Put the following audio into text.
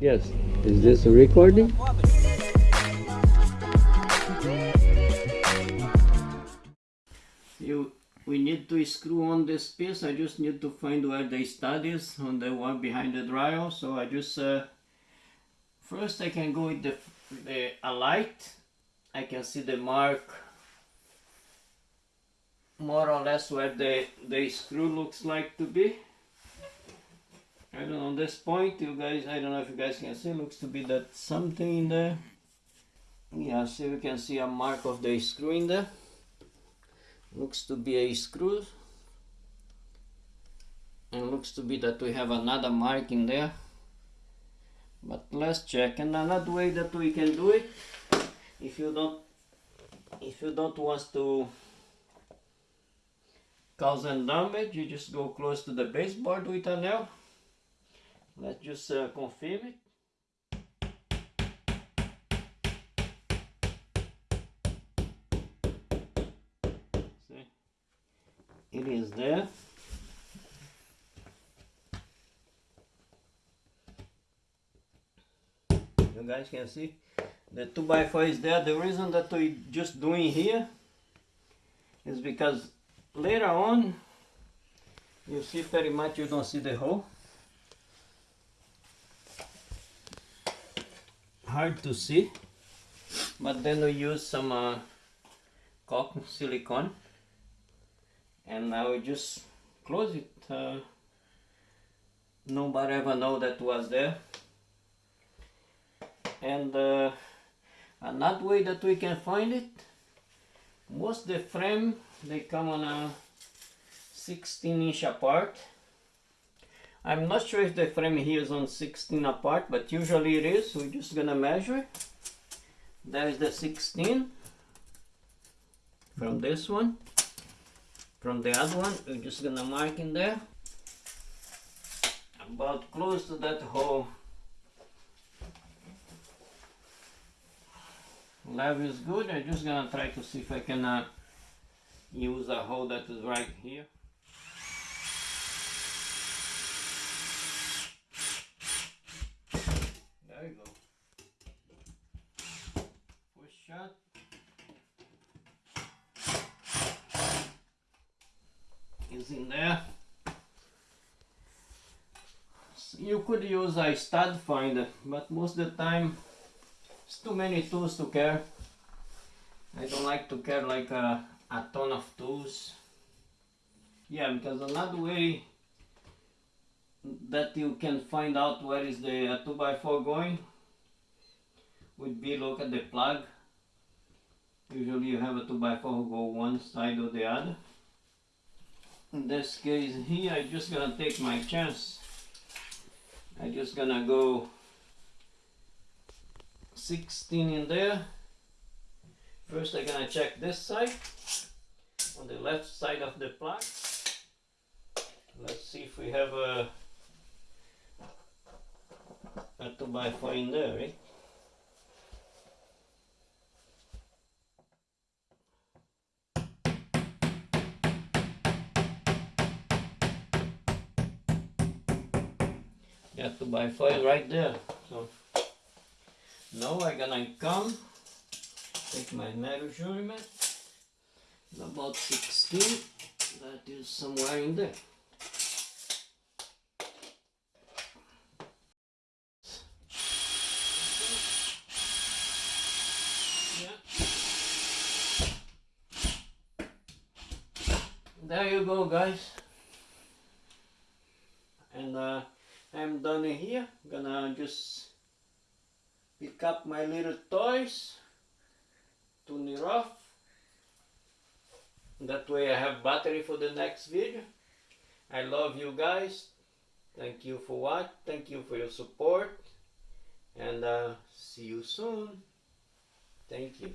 Yes. Is this a recording? You, we need to screw on this piece. I just need to find where the stud is on the one behind the drywall. So I just uh, first I can go with the the a light. I can see the mark more or less where the the screw looks like to be. I don't know, this point, you guys, I don't know if you guys can see, looks to be that something in there. Yeah, see, we can see a mark of the screw in there. Looks to be a screw. And looks to be that we have another mark in there. But let's check. And another way that we can do it, if you don't, if you don't want to cause any damage, you just go close to the baseboard with a nail Let's just uh, confirm it. See, it is there. You guys can see the 2x4 is there. The reason that we just doing here is because later on you see very much you don't see the hole hard to see but then we use some uh, caulk silicone and now we just close it uh, nobody ever know that was there. And uh, another way that we can find it most the frame they come on a 16 inch apart I'm not sure if the frame here is on 16 apart, but usually it is. We're just gonna measure. There is the 16 from this one. From the other one, we're just gonna mark in there. About close to that hole. Level is good. I'm just gonna try to see if I can uh, use a hole that is right here. In there. You could use a stud finder, but most of the time it's too many tools to care. I don't like to care like a, a ton of tools. Yeah, because another way that you can find out where is the 2x4 going would be look at the plug Usually you have a 2x4 who go one side or the other. In this case here, I'm just gonna take my chance. I'm just gonna go 16 in there. First I'm gonna check this side, on the left side of the plug. Let's see if we have a, a 2x4 in there, right? Got 2x4 right there. So now I'm gonna come take my measurement about 16 that is somewhere in there. There you go guys. And uh, I'm done here. Gonna just pick up my little toys, tune it off. That way I have battery for the next video. I love you guys. Thank you for what. Thank you for your support. And uh, see you soon. Thank you.